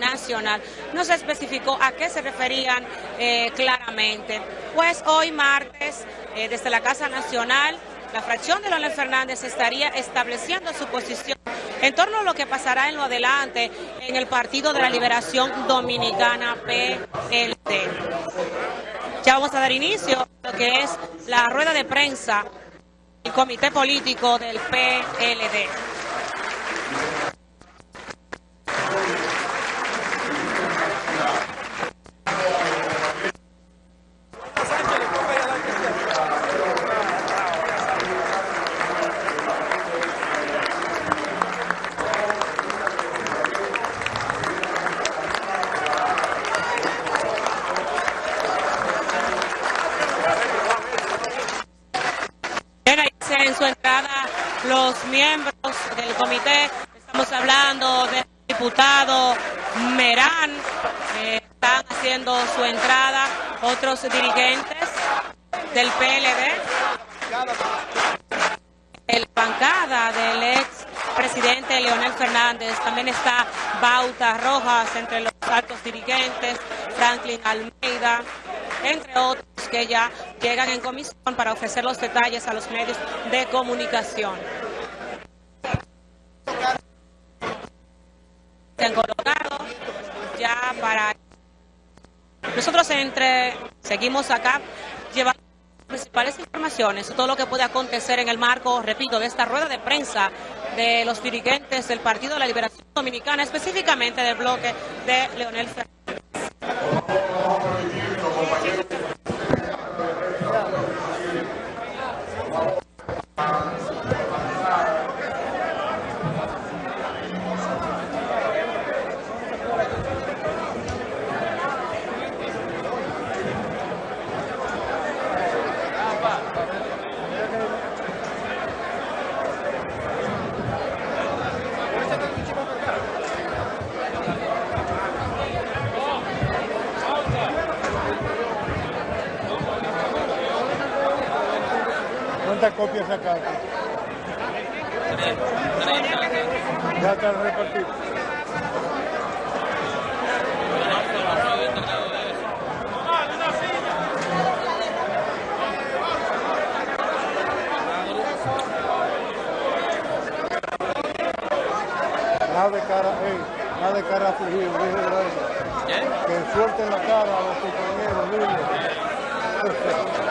nacional. No se especificó a qué se referían eh, claramente. Pues hoy martes, eh, desde la Casa Nacional, la fracción de Leonel Fernández estaría estableciendo su posición en torno a lo que pasará en lo adelante en el Partido de la Liberación Dominicana PLD. Ya vamos a dar inicio a lo que es la rueda de prensa del comité político del PLD. en su entrada los miembros del comité. Estamos hablando del diputado Merán, están haciendo su entrada, otros dirigentes del PLD, el bancada del ex presidente Leonel Fernández, también está Bauta Rojas entre los altos dirigentes, Franklin Almeida, entre otros que ya llegan en comisión para ofrecer los detalles a los medios de comunicación. Se han colocado ya para... Nosotros entre seguimos acá llevando principales informaciones, todo lo que puede acontecer en el marco, repito, de esta rueda de prensa de los dirigentes del Partido de la Liberación Dominicana, específicamente del bloque de Leonel Fernández. Copias sacaste? Ya está repartido. Nada de cara, ey, nada de cara afligido. Que suelten la cara a los compañeros, dile.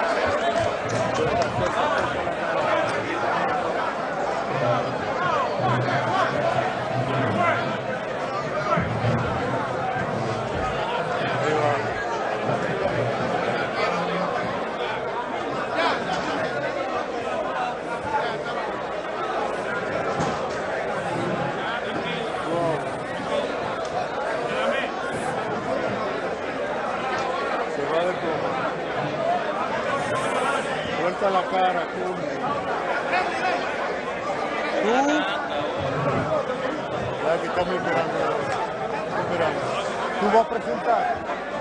tu vou apresentar.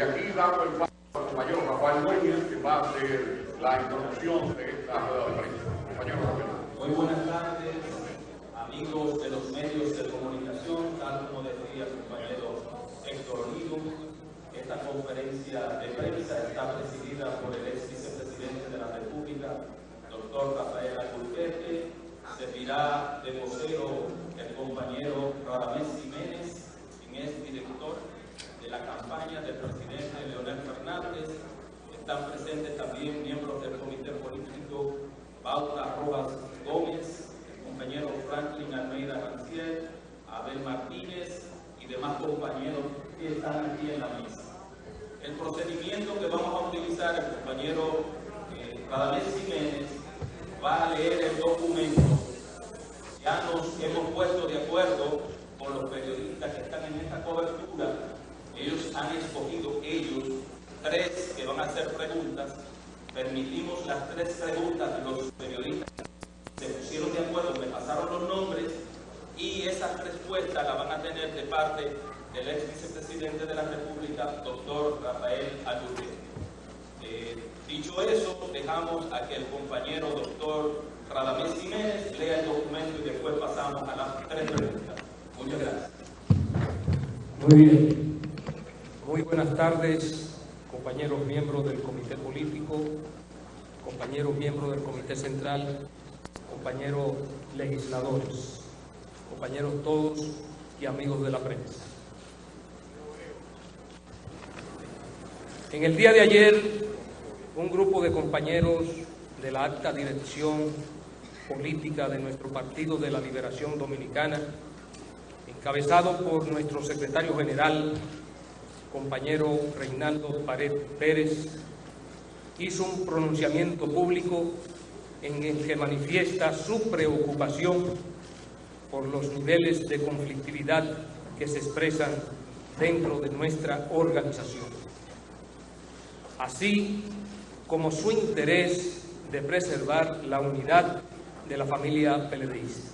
Desde aquí dando el paso al compañero Rafael Núñez, que va a hacer la introducción de esta rueda de prensa. Compañero Rafael. Muy buenas tardes, amigos de los medios de comunicación, tal como decía el compañero Héctor Olivo. Esta conferencia de prensa está presidida por el ex vicepresidente de la República, doctor Rafael Alburquerque. Servirá de vocero el compañero Radamés Jiménez, quien es director la campaña del presidente Leonel Fernández. Están presentes también miembros del comité político Bauta Rojas Gómez, el compañero Franklin Almeida Rancier, Abel Martínez y demás compañeros que están aquí en la mesa. El procedimiento que vamos a utilizar, el compañero eh, Jiménez va a leer el documento. Ya nos hemos puesto de acuerdo con los periodistas que están en esta cobertura. Han escogido, ellos, tres que van a hacer preguntas. Permitimos las tres preguntas de los periodistas. Se pusieron de acuerdo, me pasaron los nombres y esas respuestas las van a tener de parte del ex vicepresidente de la República, doctor Rafael Alburquerque. Eh, dicho eso, dejamos a que el compañero doctor Radamés Jiménez lea el documento y después pasamos a las tres preguntas. Muchas gracias. Muy bien. Buenas tardes, compañeros miembros del Comité Político, compañeros miembros del Comité Central, compañeros legisladores, compañeros todos y amigos de la prensa. En el día de ayer, un grupo de compañeros de la alta dirección política de nuestro Partido de la Liberación Dominicana, encabezado por nuestro secretario general, compañero Reinaldo Pared Pérez, hizo un pronunciamiento público en el que manifiesta su preocupación por los niveles de conflictividad que se expresan dentro de nuestra organización así como su interés de preservar la unidad de la familia PLDista.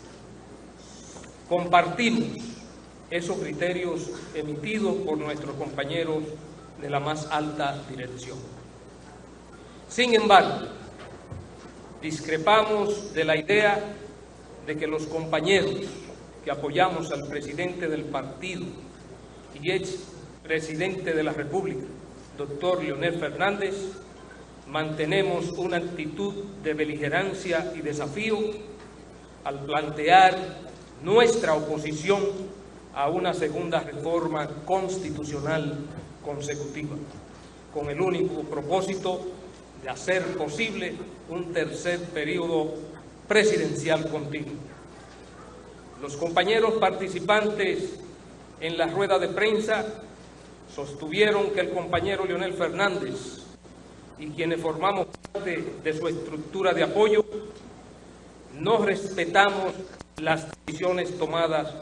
Compartimos esos criterios emitidos por nuestros compañeros de la más alta dirección. Sin embargo, discrepamos de la idea de que los compañeros que apoyamos al presidente del partido y ex presidente de la República, doctor Leonel Fernández, mantenemos una actitud de beligerancia y desafío al plantear nuestra oposición a una segunda reforma constitucional consecutiva, con el único propósito de hacer posible un tercer periodo presidencial continuo. Los compañeros participantes en la rueda de prensa sostuvieron que el compañero Leonel Fernández y quienes formamos parte de su estructura de apoyo, no respetamos las decisiones tomadas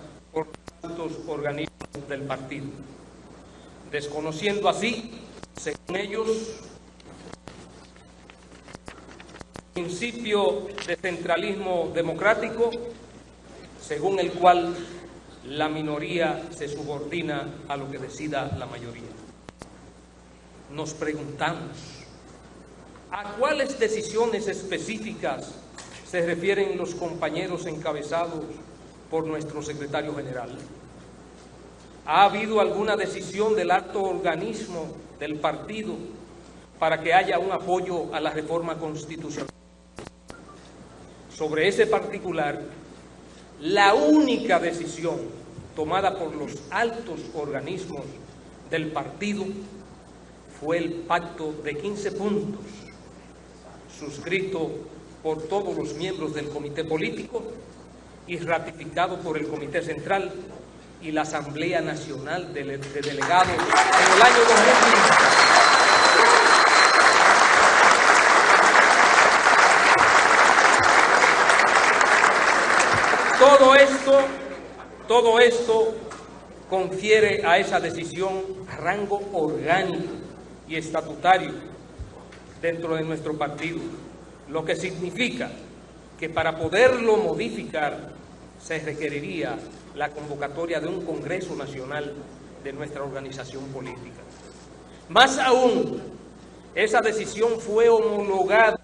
organismos del partido, desconociendo así, según ellos, el principio de centralismo democrático, según el cual la minoría se subordina a lo que decida la mayoría. Nos preguntamos, ¿a cuáles decisiones específicas se refieren los compañeros encabezados por nuestro secretario general? ¿Ha habido alguna decisión del alto organismo del partido para que haya un apoyo a la reforma constitucional? Sobre ese particular, la única decisión tomada por los altos organismos del partido fue el pacto de 15 puntos suscrito por todos los miembros del comité político y ratificado por el Comité Central y la Asamblea Nacional de, de Delegados en el año 2015. Todo esto, todo esto confiere a esa decisión rango orgánico y estatutario dentro de nuestro partido, lo que significa que para poderlo modificar se requeriría la convocatoria de un Congreso Nacional de nuestra organización política. Más aún, esa decisión fue homologada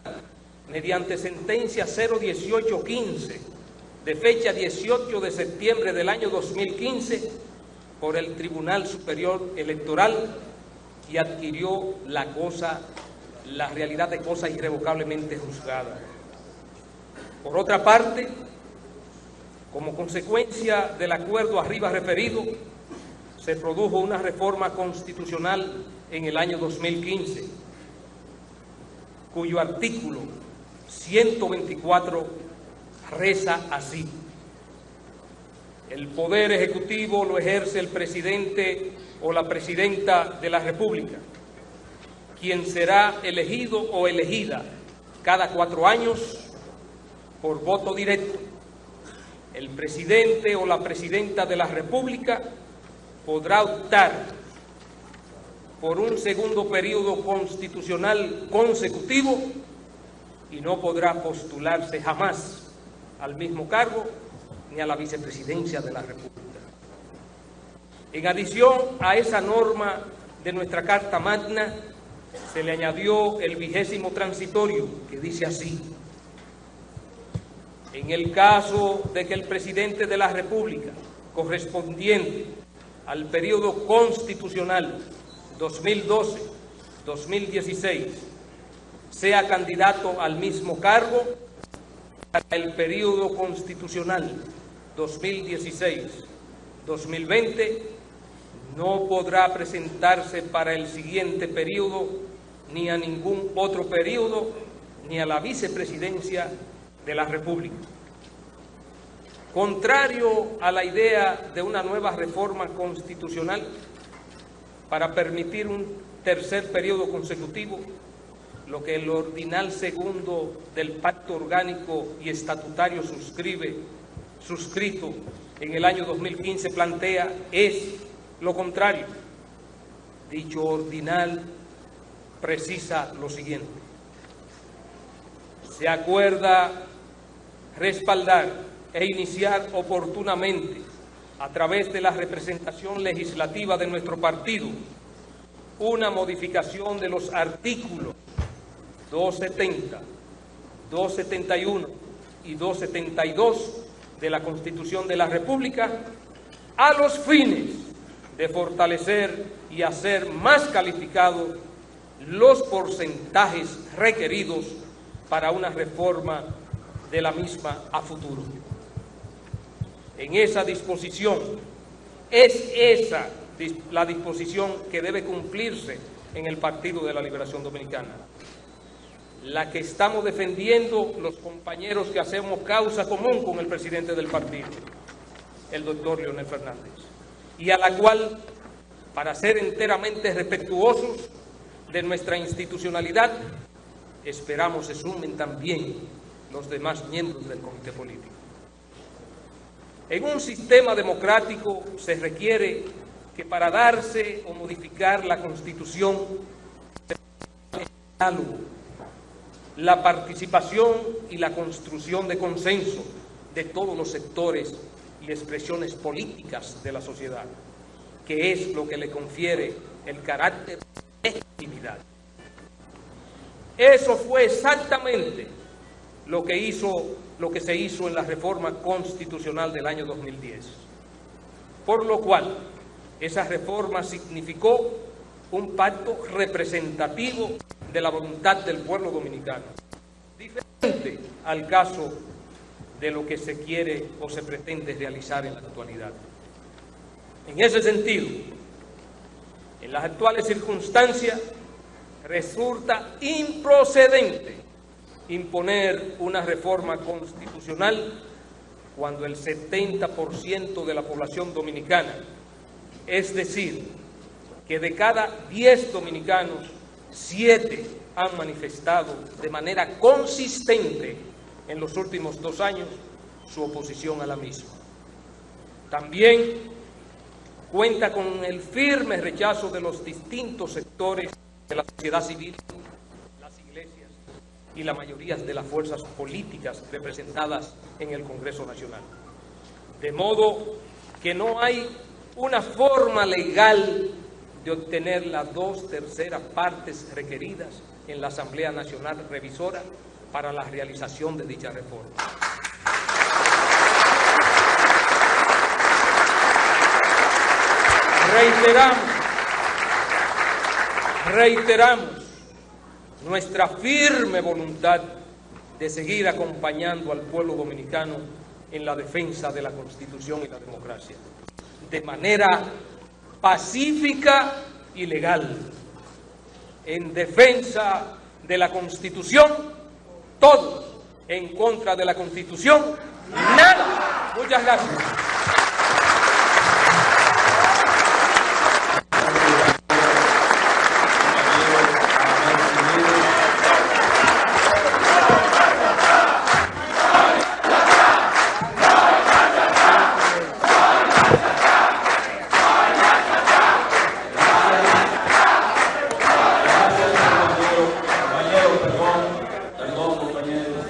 mediante sentencia 01815 de fecha 18 de septiembre del año 2015 por el Tribunal Superior Electoral y adquirió la cosa, la realidad de cosa irrevocablemente juzgada. Por otra parte, como consecuencia del acuerdo arriba referido, se produjo una reforma constitucional en el año 2015, cuyo artículo 124 reza así. El poder ejecutivo lo ejerce el presidente o la presidenta de la República, quien será elegido o elegida cada cuatro años por voto directo. El presidente o la presidenta de la República podrá optar por un segundo periodo constitucional consecutivo y no podrá postularse jamás al mismo cargo ni a la vicepresidencia de la República. En adición a esa norma de nuestra Carta Magna, se le añadió el vigésimo transitorio, que dice así. En el caso de que el presidente de la República, correspondiente al periodo constitucional 2012-2016, sea candidato al mismo cargo, para el periodo constitucional 2016-2020 no podrá presentarse para el siguiente periodo ni a ningún otro periodo ni a la vicepresidencia de la República. Contrario a la idea de una nueva reforma constitucional para permitir un tercer periodo consecutivo, lo que el ordinal segundo del pacto orgánico y estatutario suscribe, suscrito en el año 2015 plantea es lo contrario. Dicho ordinal precisa lo siguiente. Se acuerda respaldar e iniciar oportunamente a través de la representación legislativa de nuestro partido una modificación de los artículos 270, 271 y 272 de la Constitución de la República a los fines de fortalecer y hacer más calificados los porcentajes requeridos para una reforma de la misma a futuro. En esa disposición, es esa la disposición que debe cumplirse en el Partido de la Liberación Dominicana la que estamos defendiendo los compañeros que hacemos causa común con el presidente del partido, el doctor Leonel Fernández, y a la cual, para ser enteramente respetuosos de nuestra institucionalidad, esperamos se sumen también los demás miembros del comité político. En un sistema democrático se requiere que para darse o modificar la Constitución se la participación y la construcción de consenso de todos los sectores y expresiones políticas de la sociedad, que es lo que le confiere el carácter de legitimidad. Eso fue exactamente lo que, hizo, lo que se hizo en la reforma constitucional del año 2010. Por lo cual, esa reforma significó un pacto representativo de la voluntad del pueblo dominicano. Diferente al caso de lo que se quiere o se pretende realizar en la actualidad. En ese sentido, en las actuales circunstancias, resulta improcedente imponer una reforma constitucional cuando el 70% de la población dominicana, es decir, que de cada 10 dominicanos, 7 han manifestado de manera consistente en los últimos dos años su oposición a la misma. También cuenta con el firme rechazo de los distintos sectores de la sociedad civil, y la mayoría de las fuerzas políticas representadas en el Congreso Nacional. De modo que no hay una forma legal de obtener las dos terceras partes requeridas en la Asamblea Nacional Revisora para la realización de dicha reforma. Reiteramos, reiteramos nuestra firme voluntad de seguir acompañando al pueblo dominicano en la defensa de la Constitución y la democracia, de manera pacífica y legal, en defensa de la Constitución, todos en contra de la Constitución, nada. Muchas gracias. Compañeros, perdón, perdón compañeros.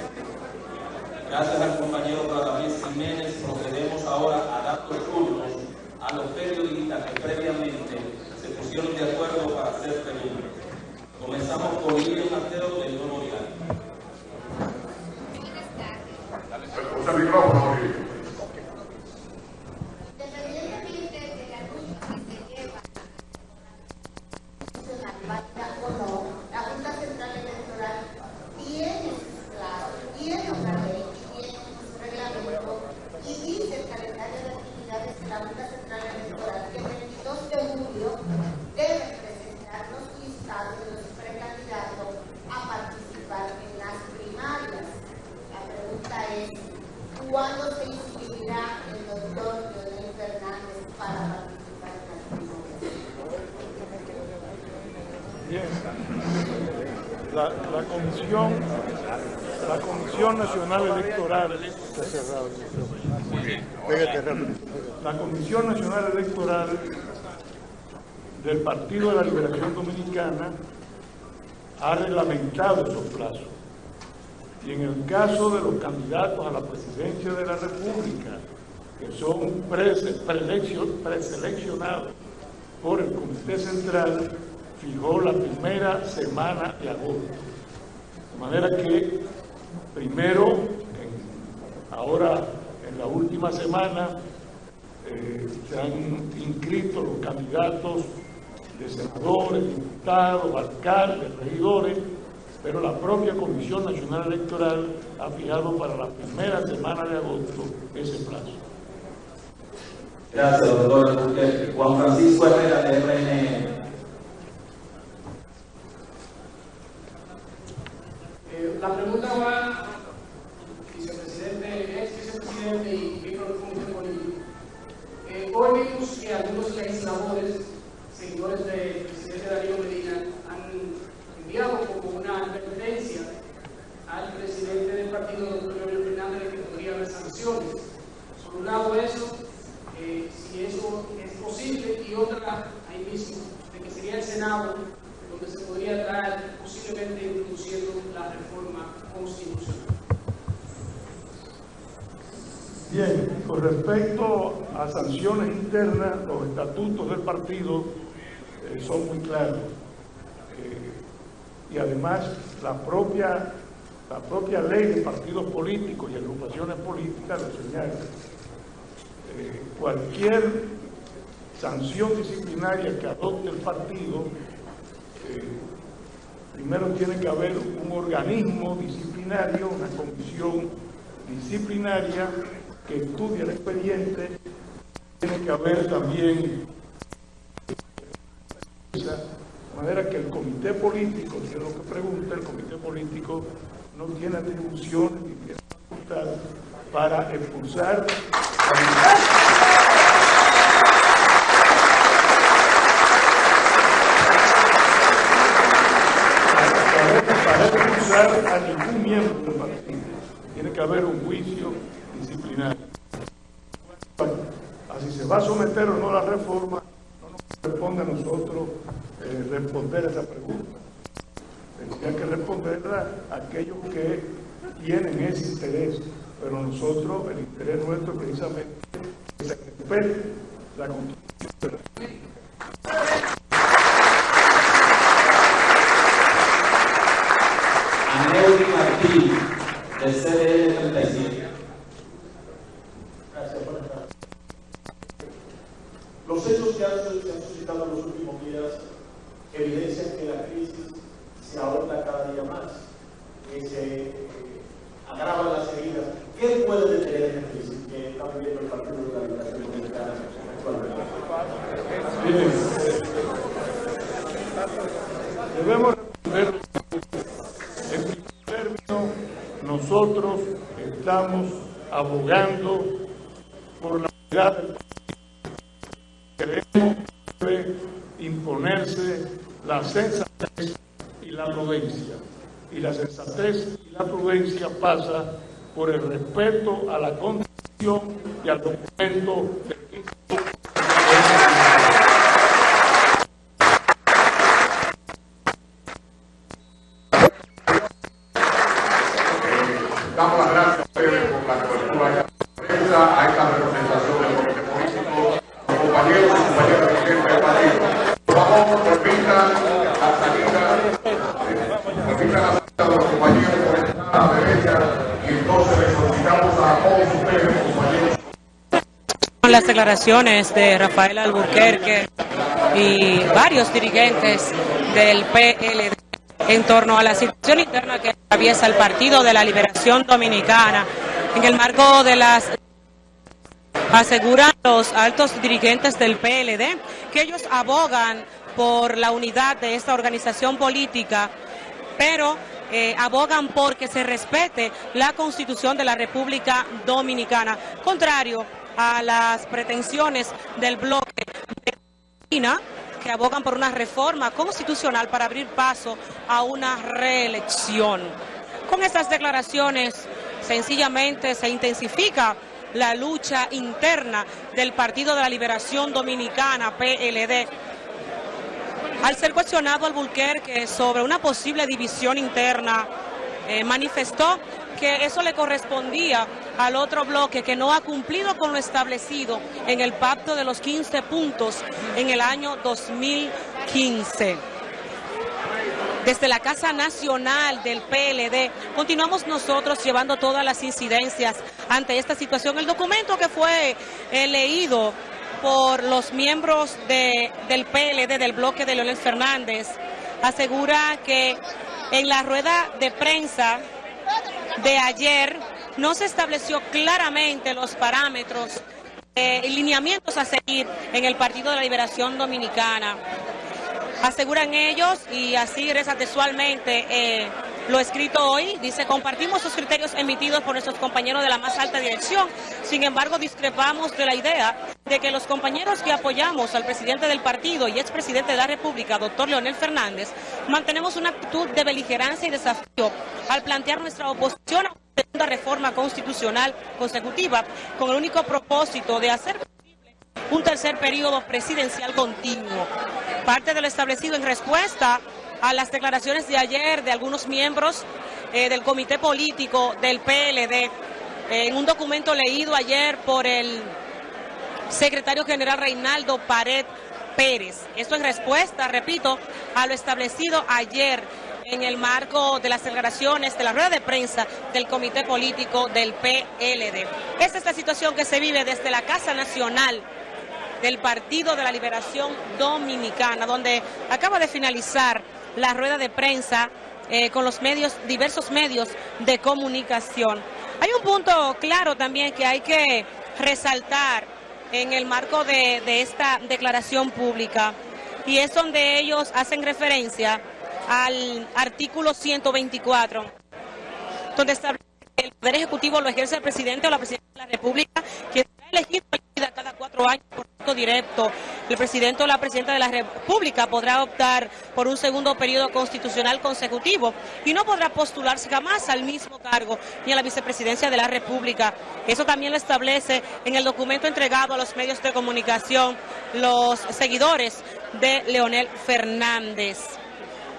Gracias al compañero Radamés Jiménez, procedemos ahora a dar los turnos a los periodistas que previamente se pusieron de acuerdo para hacer preguntas. Comenzamos con Lilian Mateo del Don Orial. Usa el micrófono, Ori. Independientemente de la lucha que se lleva nacional, o no, la Junta Central Electoral tiene claro, tiene una ley y tiene un reglamento y dice el calendario de actividades de la Junta Central Electoral que el 22 de julio deben presentar los listados de los precandidatos a participar en las primarias. La pregunta es, ¿cuándo se inscribirá el doctor Leonel Fernández para participar en las primarias? Bien. La, la comisión, la Comisión Nacional Electoral, está cerrado. Pégate rápido. La Comisión Nacional Electoral del Partido de la Liberación Dominicana ha reglamentado esos plazos. Y en el caso de los candidatos a la presidencia de la República, que son preseleccionados por el Comité Central, fijó la primera semana de agosto. De manera que primero, ahora en la última semana, eh, se han inscrito los candidatos de senadores, diputados, alcaldes, regidores, pero la propia Comisión Nacional Electoral ha fijado para la primera semana de agosto ese plazo. Gracias, doctor. Juan Francisco Herrera, de RNN. Eh, la pregunta va, vicepresidente, ex vicepresidente y miembro del Comité Político. Eh, hoy vimos que algunos legisladores, seguidores del presidente Darío Medina, han enviado como una advertencia al presidente del partido, doctor Leonel Fernández, de que podría haber sanciones. Por un lado eso, eh, si eso es posible, y otra, ahí mismo, de que sería el Senado donde se podría estar posiblemente introduciendo la reforma constitucional. Bien, con respecto a internas, los estatutos del partido eh, son muy claros. Eh, y además, la propia, la propia ley de partidos políticos y agrupaciones políticas lo señala. Eh, cualquier sanción disciplinaria que adopte el partido, primero tiene que haber un organismo disciplinario, una comisión disciplinaria que estudie el expediente, tiene que haber también de manera que el comité político, que es lo que pregunta, el comité político no tiene atribuciones ni tiene facultad para expulsar a ningún miembro del partido. Tiene que haber un juicio disciplinario. Va a someter o no la reforma, no nos corresponde a nosotros eh, responder esa pregunta. Tendría que responderla aquellos que tienen ese interés, pero nosotros, el interés nuestro precisamente es que se respete la constitución. Aneudi Martín, del CDL 37. Gracias, buenas tardes. Los hechos que han, se han suscitado en los últimos días evidencian que la crisis se ahonda cada día más, que se eh, agravan las heridas. ¿Qué puede detener esta crisis que está viviendo el Partido de la Liberación Dominicana actualmente? Debemos responder en primer término, nosotros estamos abogando por la unidad del país. Queremos que debe imponerse la sensatez y la prudencia. Y la sensatez y la prudencia por el respeto a la Constitución y al documento del Damos las gracias a ustedes por la cobertura de esta prensa, a esta representación del comité político, los compañeros y compañeras dirigentes del partido. Por favor, permitan la salida, eh, permitan la salida de los compañeros por esta a la derecha y entonces les solicitamos a todos ustedes, compañeros. Con las declaraciones de Rafael Alburquerque y varios dirigentes del PLD en torno a la situación interna que atraviesa el Partido de la Liberación Dominicana. En el marco de las aseguran los altos dirigentes del PLD que ellos abogan por la unidad de esta organización política, pero eh, abogan por que se respete la Constitución de la República Dominicana, contrario a las pretensiones del bloque de China, que abogan por una reforma constitucional para abrir paso a una reelección. Con estas declaraciones, sencillamente se intensifica la lucha interna del Partido de la Liberación Dominicana, PLD, al ser cuestionado al Bulquerque sobre una posible división interna, eh, manifestó que eso le correspondía al otro bloque que no ha cumplido con lo establecido en el pacto de los 15 puntos en el año 2015 desde la Casa Nacional del PLD. Continuamos nosotros llevando todas las incidencias ante esta situación. El documento que fue eh, leído por los miembros de, del PLD, del bloque de Leonel Fernández, asegura que en la rueda de prensa de ayer no se estableció claramente los parámetros eh, y lineamientos a seguir en el Partido de la Liberación Dominicana. Aseguran ellos, y así reza textualmente eh, lo escrito hoy, dice, compartimos los criterios emitidos por nuestros compañeros de la más alta dirección, sin embargo discrepamos de la idea de que los compañeros que apoyamos al presidente del partido y expresidente de la República, doctor Leonel Fernández, mantenemos una actitud de beligerancia y desafío al plantear nuestra oposición a una reforma constitucional consecutiva con el único propósito de hacer posible un tercer periodo presidencial continuo. Parte de lo establecido en respuesta a las declaraciones de ayer de algunos miembros eh, del comité político del PLD, eh, en un documento leído ayer por el secretario general Reinaldo Pared Pérez. Esto en respuesta, repito, a lo establecido ayer en el marco de las declaraciones de la rueda de prensa del comité político del PLD. Esta es la situación que se vive desde la Casa Nacional del Partido de la Liberación Dominicana, donde acaba de finalizar la rueda de prensa eh, con los medios, diversos medios de comunicación. Hay un punto claro también que hay que resaltar en el marco de, esta declaración pública y es donde ellos hacen referencia al artículo 124, donde establece el Poder Ejecutivo lo ejerce el presidente o la presidenta de la República, está elegido cada cuatro años por voto directo. El presidente o la presidenta de la República podrá optar por un segundo periodo constitucional consecutivo y no podrá postularse jamás al mismo cargo ni a la vicepresidencia de la República. Eso también lo establece en el documento entregado a los medios de comunicación los seguidores de Leonel Fernández.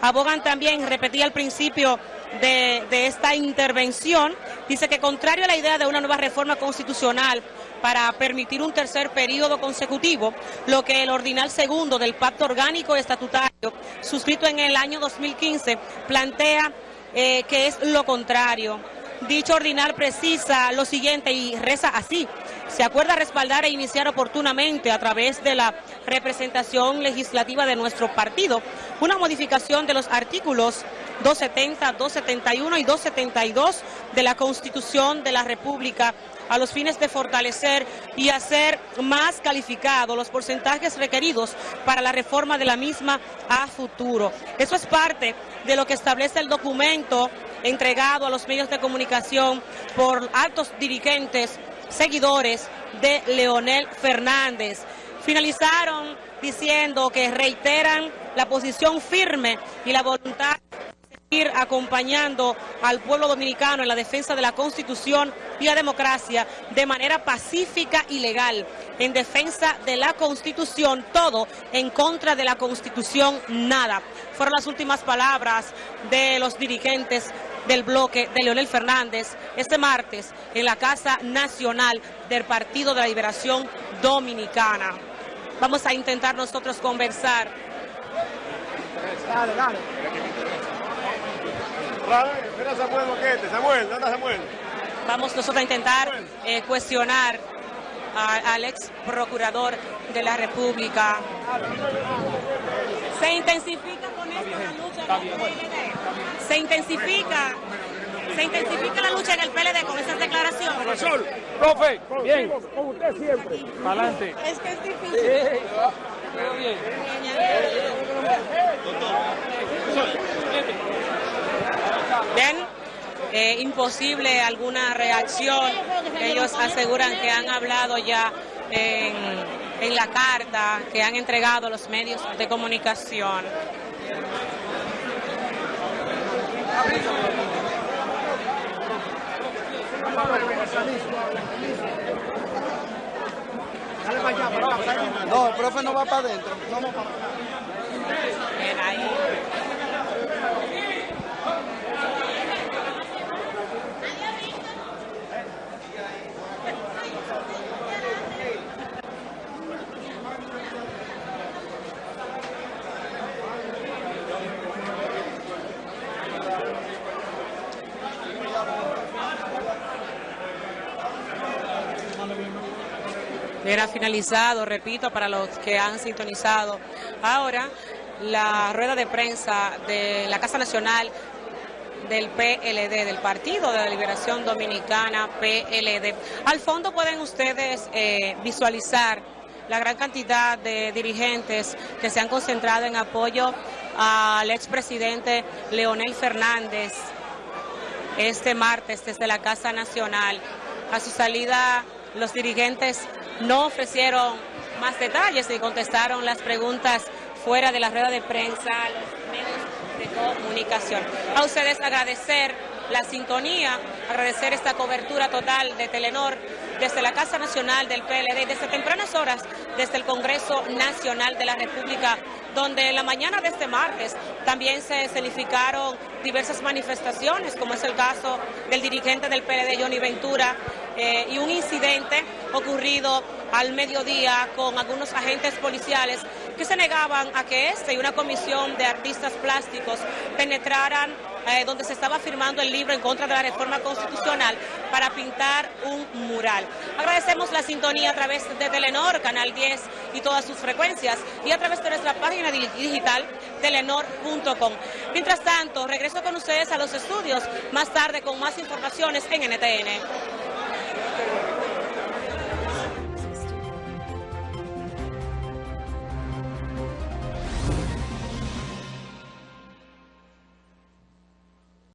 Abogan también, repetía al principio, de, de, esta intervención, dice que contrario a la idea de una nueva reforma constitucional para permitir un tercer periodo consecutivo, lo que el ordinal segundo del Pacto Orgánico Estatutario, suscrito en el año 2015, plantea eh, que es lo contrario. Dicho ordinal precisa lo siguiente y reza así. Se acuerda respaldar e iniciar oportunamente a través de la representación legislativa de nuestro partido una modificación de los artículos 270, 271 y 272 de la Constitución de la República a los fines de fortalecer y hacer más calificados los porcentajes requeridos para la reforma de la misma a futuro. Eso es parte de lo que establece el documento entregado a los medios de comunicación por altos dirigentes, seguidores de Leonel Fernández. Finalizaron diciendo que reiteran la posición firme y la voluntad ir acompañando al pueblo dominicano en la defensa de la Constitución y la democracia de manera pacífica y legal, en defensa de la Constitución, todo en contra de la Constitución, nada. Fueron las últimas palabras de los dirigentes del bloque de Leonel Fernández este martes en la Casa Nacional del Partido de la Liberación Dominicana. Vamos a intentar nosotros conversar. Dale, dale. Mira Samuel Boquete. Samuel, ¿dónde está Samuel? Vamos nosotros a intentar eh, cuestionar a, al ex procurador de la República. Se intensifica con esto la lucha en el PLD. Se intensifica. Se intensifica la lucha en el PLD con esas declaraciones. Profesor, profe, bien. Con usted siempre. Adelante. Es que es difícil. Pero bien. Bien, eh, imposible alguna reacción. Ellos aseguran que han hablado ya en, en la carta que han entregado los medios de comunicación. No, el profe no va para adentro. No, no, Bien, ahí. Era finalizado, repito, para los que han sintonizado ahora la rueda de prensa de la Casa Nacional del PLD, del Partido de la Liberación Dominicana, PLD. Al fondo pueden ustedes eh, visualizar la gran cantidad de dirigentes que se han concentrado en apoyo al expresidente Leonel Fernández este martes desde la Casa Nacional. A su salida, los dirigentes no ofrecieron más detalles y contestaron las preguntas fuera de la rueda de prensa los medios de comunicación. A ustedes agradecer la sintonía, agradecer esta cobertura total de Telenor desde la Casa Nacional del PLD, desde tempranas horas, desde el Congreso Nacional de la República, donde en la mañana de este martes también se escenificaron diversas manifestaciones, como es el caso del dirigente del PLD, Johnny Ventura, eh, y un incidente ocurrido al mediodía con algunos agentes policiales que se negaban a que este y una comisión de artistas plásticos penetraran eh, donde se estaba firmando el libro en contra de la reforma constitucional para pintar un mural. Agradecemos la sintonía a través de Telenor, Canal 10 y todas sus frecuencias y a través de nuestra página digital telenor.com. Mientras tanto, regreso con ustedes a los estudios más tarde con más informaciones en NTN.